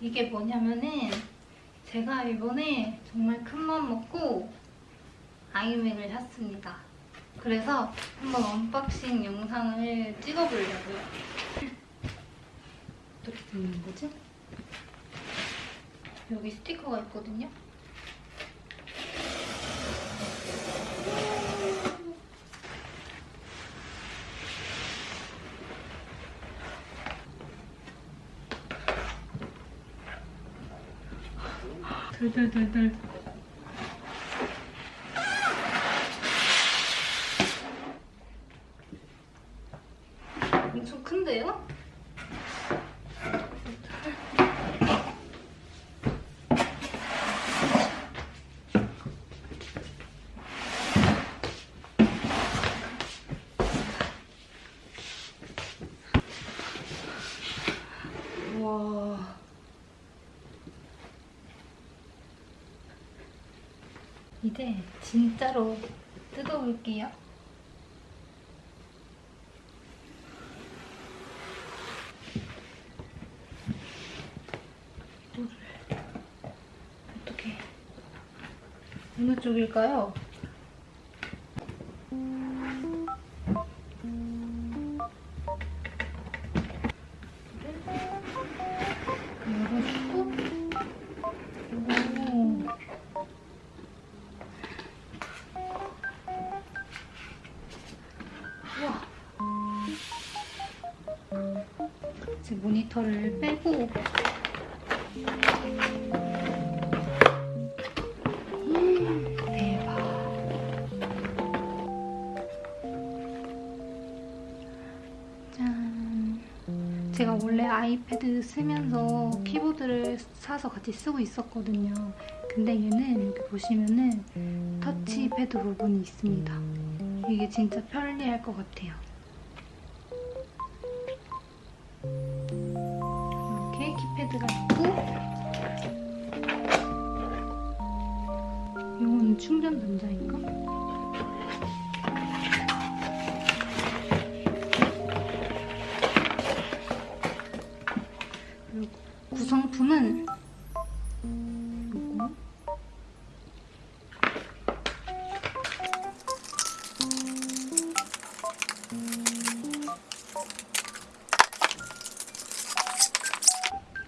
이게 뭐냐면은 제가 이번에 정말 큰맘 먹고 아이맥을 샀습니다. 그래서 한번 unboxing 영상을 찍어보려고요. 어떻게 되는 거지? 여기 스티커가 있거든요. 덜덜덜덜 엄청 큰데요? 와. 이제 진짜로 뜯어볼게요. 이거를 어떻게 어느 쪽일까요? 이제 모니터를 빼고 음, 대박. 짠. 제가 원래 아이패드 쓰면서 키보드를 사서 같이 쓰고 있었거든요. 근데 얘는 여기 보시면은 터치패드 부분이 있습니다. 이게 진짜 편리할 것 같아요. 이렇게 키패드가 있고 이건 충전 단자인가?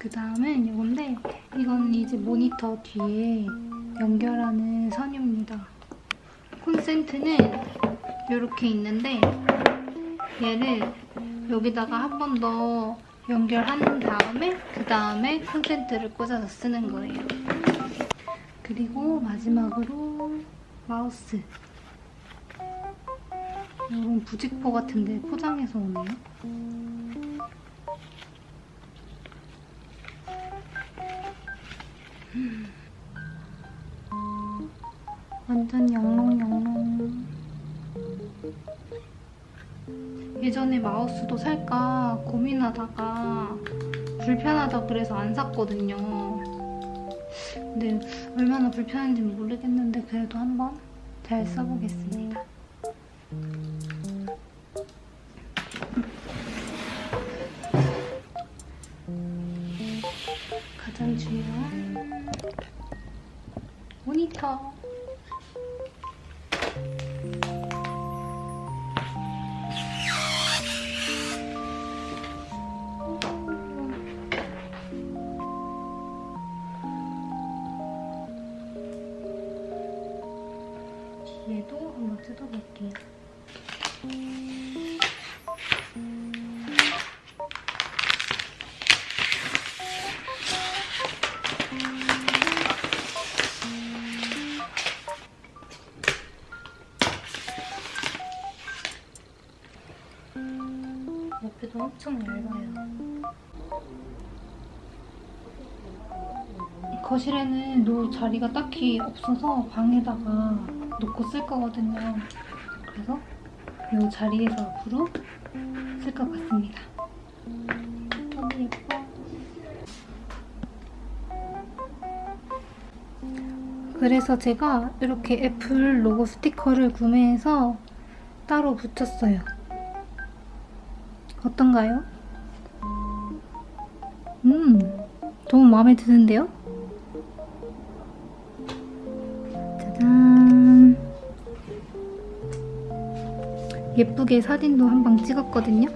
그 다음은 이건데 이건 이제 모니터 뒤에 연결하는 선입니다. 콘센트는 이렇게 있는데 얘를 여기다가 한 번 더 연결한 다음에 그 다음에 콘센트를 꽂아서 쓰는 거예요. 그리고 마지막으로 마우스 이런 부직포 같은데 포장해서 오네요. 완전 영롱영롱. 예전에 마우스도 살까 고민하다가 불편하다 그래서 안 샀거든요. 근데 얼마나 불편한지 모르겠는데 그래도 한번 잘 써보겠습니다. 가장 중요한 모니터. 뒤에도 한번 뜯어볼게요. 엄청 얇아요. 거실에는 놓을 자리가 딱히 없어서 방에다가 놓고 쓸 거거든요. 그래서 이 자리에서 앞으로 쓸 것 같습니다. 너무 예뻐. 그래서 제가 이렇게 애플 로고 스티커를 구매해서 따로 붙였어요. 어떤가요? 음, 너무 마음에 드는데요? 짜잔. 예쁘게 사진도 한 방 찍었거든요.